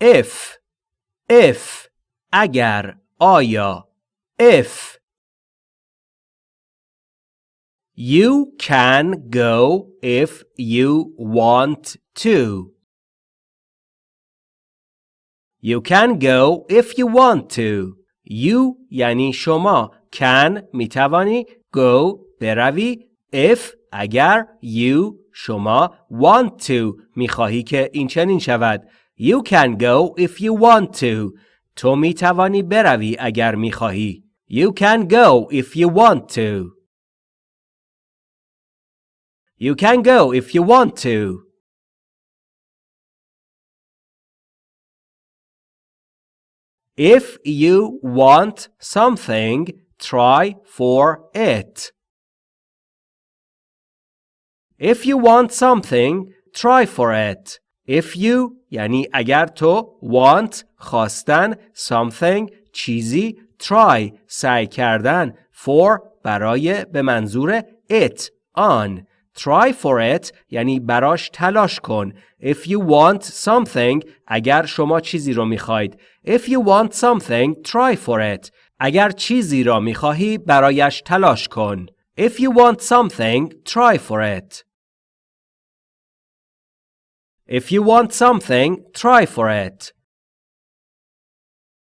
if if اگر آیا if You can go if you want to. You can go if you want to. You یعنی شما can توانی go بروی if اگر you شما want to می خواهی که این چنین شود You can go if you want to. تو می توانی بروی اگر می خواهی. You can go if you want to. You can go if you want to. If you want something, try for it. If you want something, try for it. If you یعنی اگر تو want خواستن something چیزی try سعی کردن for برای به منظور it آن try for it یعنی براش تلاش کن if you want something اگر شما چیزی رو می‌خواید if you want something try for it اگر چیزی را می‌خواهی برایش تلاش کن if you want something try for it If you want something, try for it.